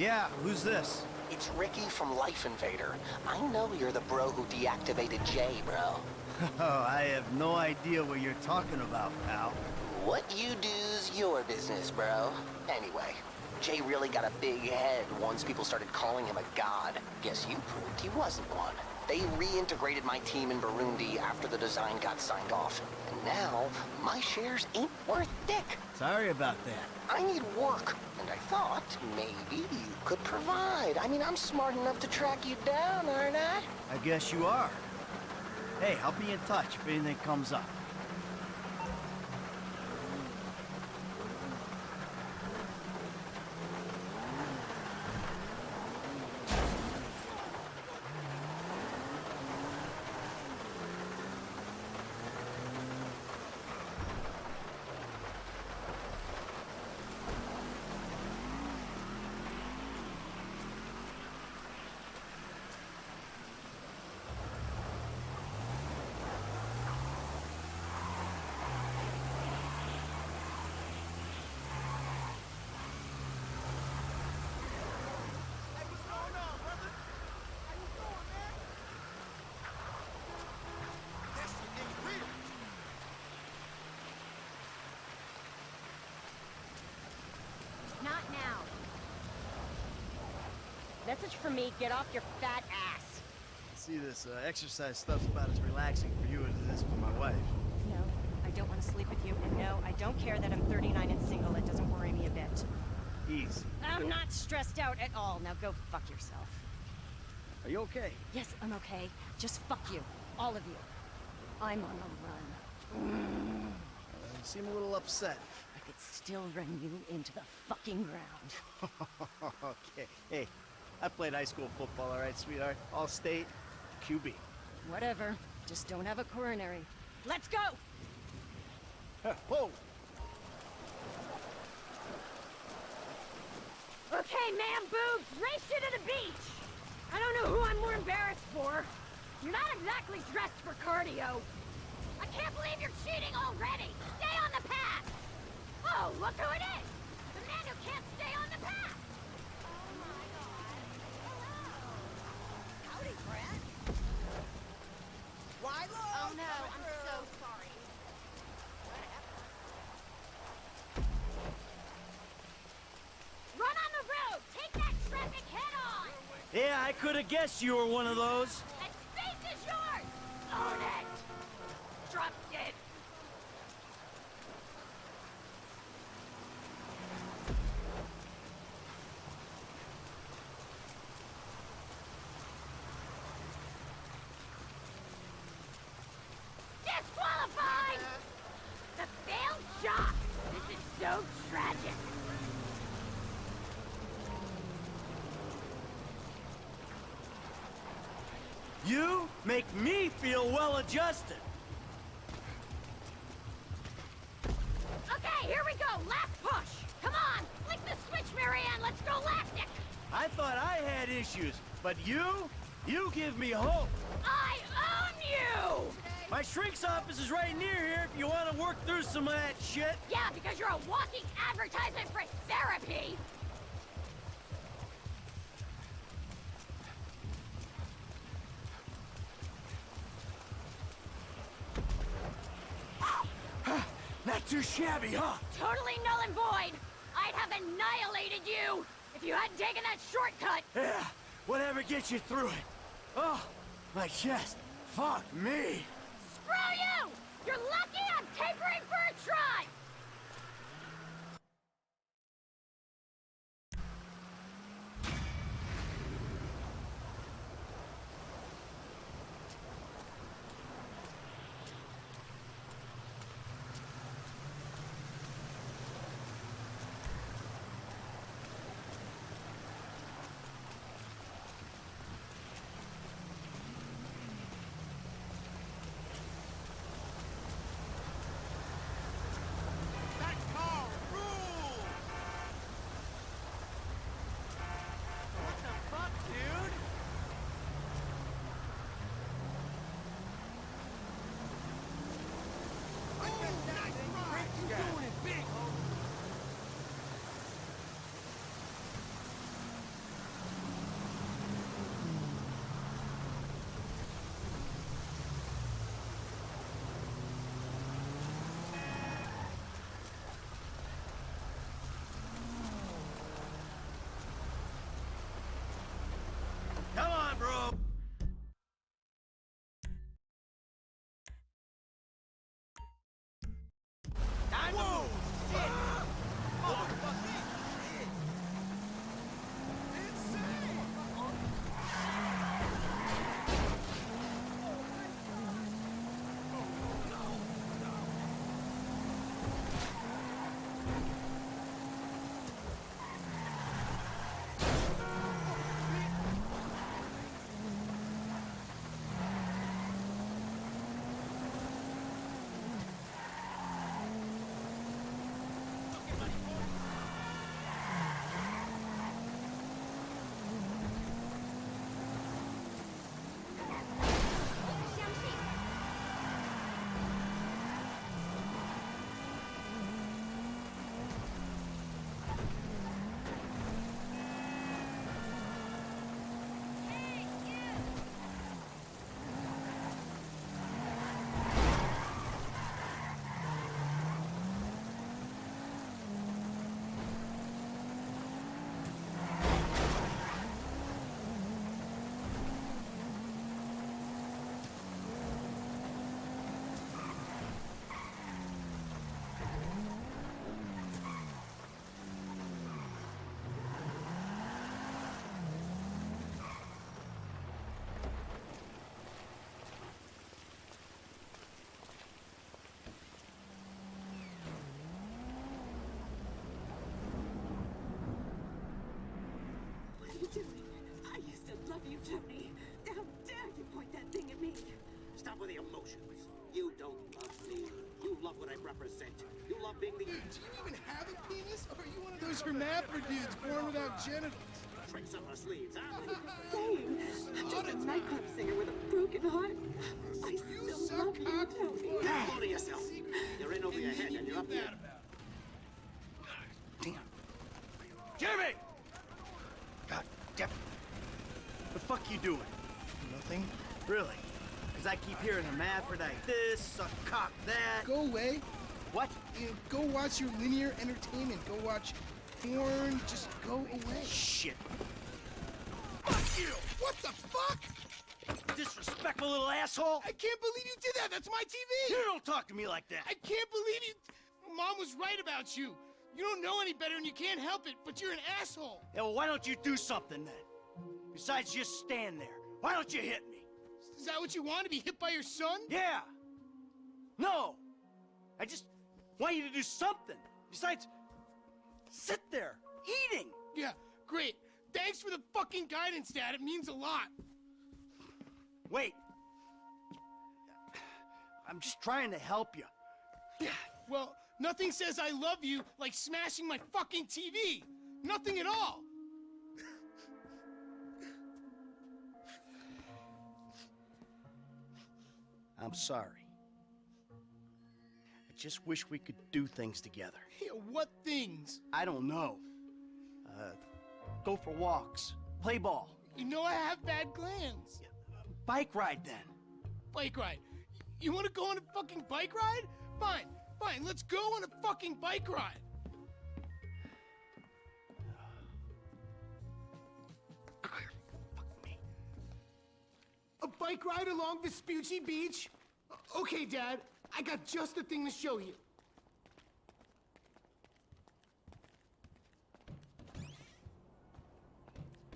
Yeah, who's this? It's Ricky from Life Invader. I know you're the bro who deactivated Jay, bro. Oh, I have no idea what you're talking about, pal. What you do's your business, bro. Anyway, Jay really got a big head once people started calling him a god. Guess you proved he wasn't one. They reintegrated my team in Burundi after the design got signed off. And now, my shares ain't worth dick. Sorry about that. I need work, and I thought maybe you could provide. I mean, I'm smart enough to track you down, aren't I? I guess you are. Hey, I'll be in touch if anything comes up. Not now. Message for me, get off your fat ass. See, this uh, exercise stuff's about as relaxing for you as it is for my wife. No, I don't want to sleep with you, and no, I don't care that I'm 39 and single. It doesn't worry me a bit. Easy. I'm not stressed out at all. Now go fuck yourself. Are you okay? Yes, I'm okay. Just fuck you. All of you. I'm on the run. Uh, you seem a little upset. I could still run you into the fucking ground. okay. Hey, I played high school football, all right, sweetheart? All state, QB. Whatever. Just don't have a coronary. Let's go! Whoa! Okay, man boobs, race you to the beach! I don't know who I'm more embarrassed for. You're not exactly dressed for cardio. I can't believe you're cheating already! Stay on the path! Oh, look who it is! The man who can't stay on the path! Oh my god. Hello! Howdy, Brent. Wilo! Oh no, I'm so sorry. Run on the road! Take that traffic head on! Yeah, I could have guessed you were one of those. That space is yours! Own it! Drop dead! Disqualified! The failed shot! This is so tragic! You make me feel well adjusted. Okay, here we go! Last push! Come on! Flick the switch, Marianne! Let's go lactic! I thought I had issues, but you? You give me hope. I own you! My shrink's office is right near here if you want to work through some of that shit. Yeah, because you're a walking advertisement for therapy! Not too shabby, huh? Totally null and void! I'd have annihilated you if you hadn't taken that shortcut! Yeah, whatever gets you through it. Oh, my chest. Fuck me. Screw you! You're lucky I'm tapering for a try! Love me. You love what I represent. You love being the Dude, do you even have a penis? Or are you one of those hermaphrodites born without genitals? tricks up our sleeves, huh? saying? I'm just a nightclub singer with a broken heart. I You still suck love you, cock Tony. Hold on to yourself. You're in over your head and you're up here. Damn. Jimmy! God damn it. The fuck you doing? Nothing. Really? Because I keep hearing hermaphrodite this, suck cock that. Go away. What? You know, go watch your linear entertainment. Go watch porn. Just go away. Shit. Fuck you! What the fuck? Disrespectful little asshole! I can't believe you did that. That's my TV. You don't talk to me like that. I can't believe you. Mom was right about you. You don't know any better and you can't help it, but you're an asshole. Yeah, well, why don't you do something then? Besides just stand there. Why don't you hit me? Is that what you want to be hit by your son? Yeah. No. I just want you to do something. Besides, sit there, eating. Yeah, great. Thanks for the fucking guidance, Dad. It means a lot. Wait. I'm just trying to help you. Yeah, well, nothing says I love you like smashing my fucking TV. Nothing at all. I'm sorry. I just wish we could do things together. Yeah, what things? I don't know. Uh, go for walks, play ball, You know I have bad glands. bike ride then. Bike ride. You want to go on a fucking bike ride? Fine, fine. Let's go on a fucking bike ride. Bike ride along Vespucci Beach? Okay, Dad. I got just the thing to show you.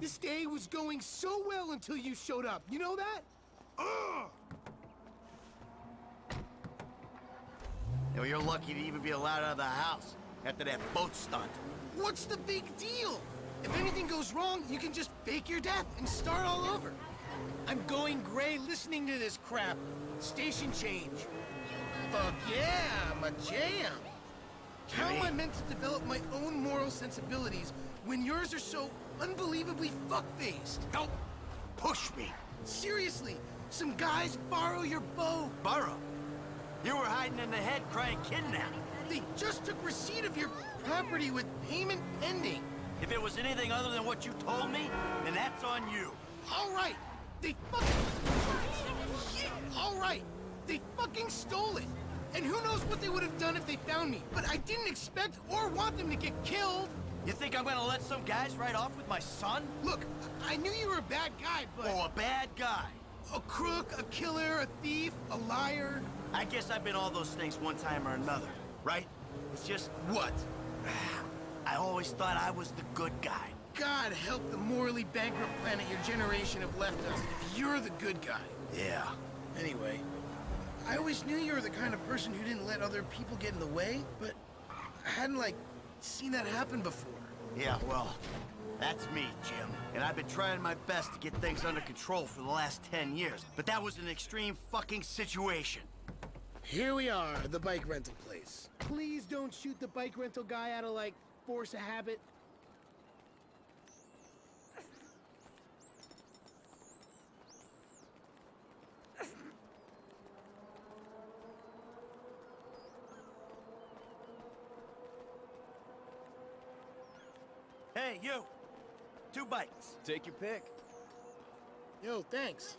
This day was going so well until you showed up. You know that? Ugh! You know, you're lucky to even be allowed out of the house after that boat stunt. What's the big deal? If anything goes wrong, you can just fake your death and start all over. I'm going gray listening to this crap. Station change. Fuck yeah, I'm a jam. How am I meant to develop my own moral sensibilities when yours are so unbelievably fuck-faced? Help! Push me! Seriously, some guys borrow your bow. Burrow! You were hiding in the head crying kidnap. They just took receipt of your property with payment pending. If it was anything other than what you told me, then that's on you. All right, they fucking... Shit, all right, they fucking stole it. And who knows what they would have done if they found me. But I didn't expect or want them to get killed. You think I'm gonna let some guys ride off with my son? Look, I knew you were a bad guy, but... Oh, a bad guy. A crook, a killer, a thief, a liar. I guess I've been all those things one time or another, right? It's just, What? I always thought I was the good guy. God help the morally bankrupt planet your generation have left us if you're the good guy. Yeah. Anyway, I always knew you were the kind of person who didn't let other people get in the way, but I hadn't, like, seen that happen before. Yeah, well, that's me, Jim. And I've been trying my best to get things under control for the last 10 years. But that was an extreme fucking situation. Here we are, the bike rental place. Please don't shoot the bike rental guy out of, like, force of habit. Hey, you! Two bikes. Take your pick. Yo, thanks.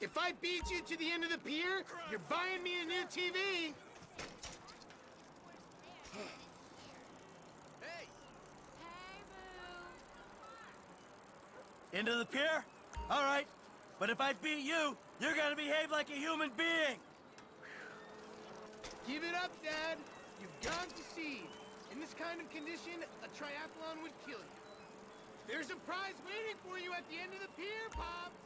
If I beat you to the end of the pier, you're buying me a new TV. Into the pier? All right. But if I beat you, you're gonna behave like a human being. Give it up, Dad. You've gone to sea. In this kind of condition, a triathlon would kill you. There's a prize waiting for you at the end of the pier, Pops.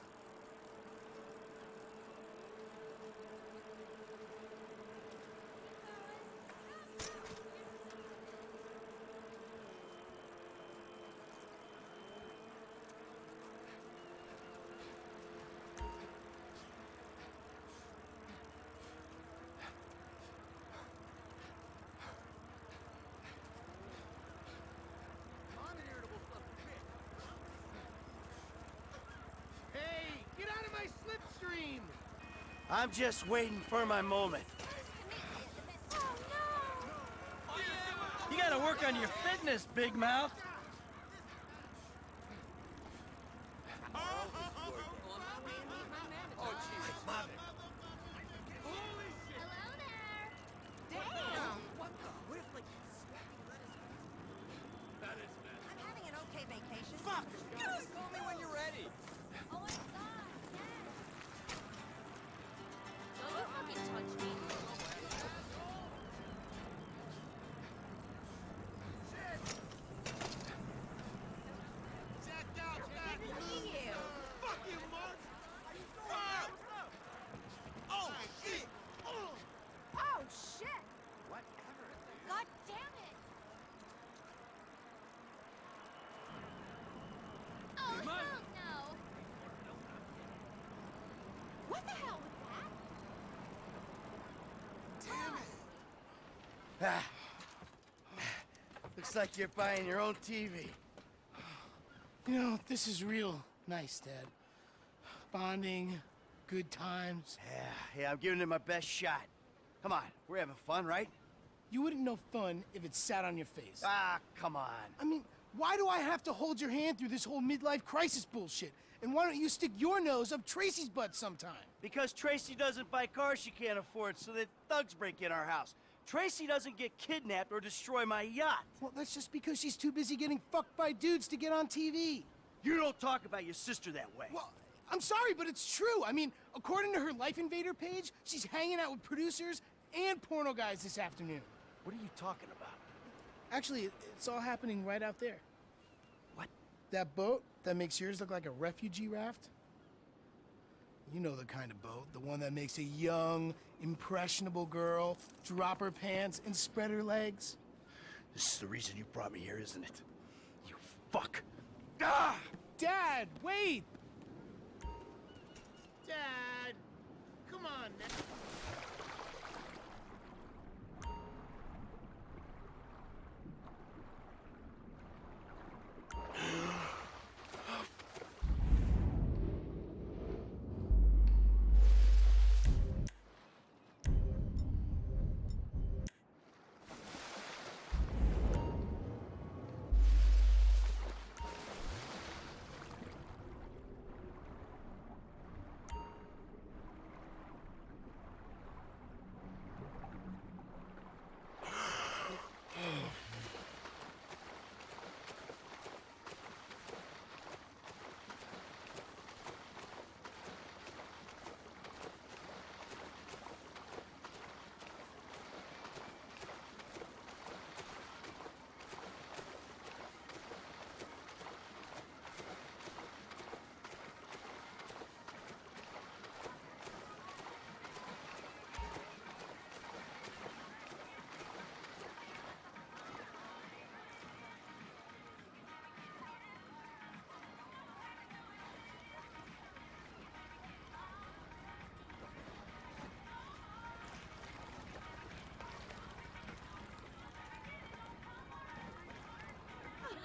I'm just waiting for my moment. Oh, you gotta work on your fitness, Big Mouth. Ah. Looks like you're buying your own TV. You know, this is real nice, Dad. Bonding, good times. Yeah, yeah, I'm giving it my best shot. Come on, we're having fun, right? You wouldn't know fun if it sat on your face. Ah, come on. I mean, why do I have to hold your hand through this whole midlife crisis bullshit? And why don't you stick your nose up Tracy's butt sometime? Because Tracy doesn't buy cars she can't afford, so that thugs break in our house. Tracy doesn't get kidnapped or destroy my yacht. Well, that's just because she's too busy getting fucked by dudes to get on TV. You don't talk about your sister that way. Well, I'm sorry, but it's true. I mean, according to her Life Invader page, she's hanging out with producers and porno guys this afternoon. What are you talking about? Actually, it's all happening right out there. What? That boat that makes yours look like a refugee raft? You know the kind of boat, the one that makes a young, impressionable girl drop her pants and spread her legs. This is the reason you brought me here, isn't it? You fuck. Ah! Dad, wait! Dad, come on now.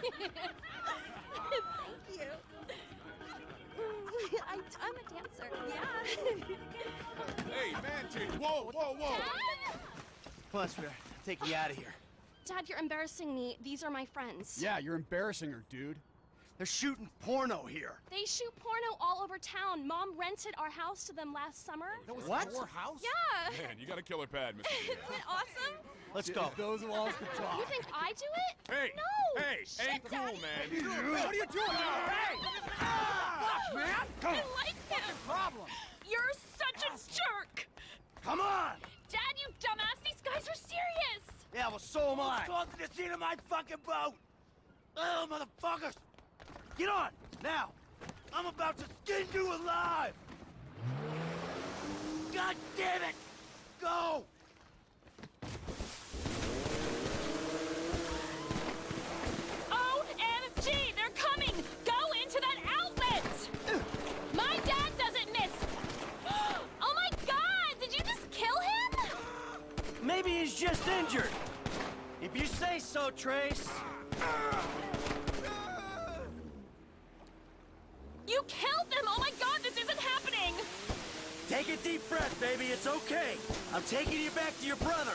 Thank you. I, I'm a dancer. Yeah. Hey, man, whoa, whoa, whoa! Dad? Come on, sweetheart. Take you out of here. Dad, you're embarrassing me. These are my friends. Yeah, you're embarrassing her, dude. They're shooting porno here. They shoot porno all over town. Mom rented our house to them last summer. That was What? your house? Yeah. Man, you got a killer pad, Mr. Isn't it awesome? Let's go. Those walls could talk. You think I do it? Hey! No. Hey! Shit, ain't cool, Daddy. man. what are you doing? Hey! Fuck, man! Come I on. like him. Problem. You're such a jerk. Come on! Dad, you dumbass. These guys are serious. Yeah, well, so am I. Close to the seat of my fucking boat! Oh, motherfuckers! Get on, now! I'm about to skin you alive! God damn it! Go! OMG, they're coming. Go into that outlet. My dad doesn't miss. Oh my god, did you just kill him? Maybe he's just injured. If you say so, Trace. You killed them! Oh my god, this isn't happening! Take a deep breath, baby. It's okay. I'm taking you back to your brother.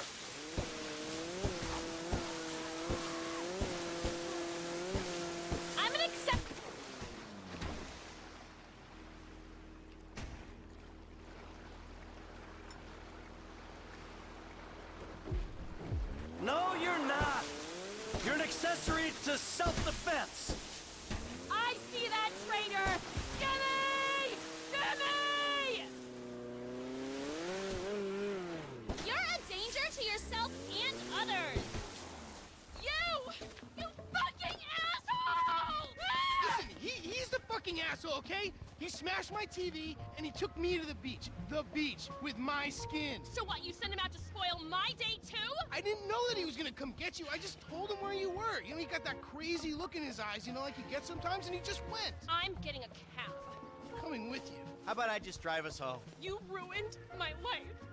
I'm gonna accept. No, you're not. You're an accessory to self-defense. I see that traitor! Gimme! Gimme! You're a danger to yourself and others! You! You fucking asshole! Ah! Listen, he, he's the fucking asshole, okay? He smashed my TV and he took me to the beach. The beach with my skin. So what, you sent him out to spoil my day too? I didn't know that he was gonna come get you. I just told him where you were. You know, he got that crazy look in his eyes, you know, like he gets sometimes, and he just went. I'm getting a cab. Coming with you. How about I just drive us home? You ruined my life.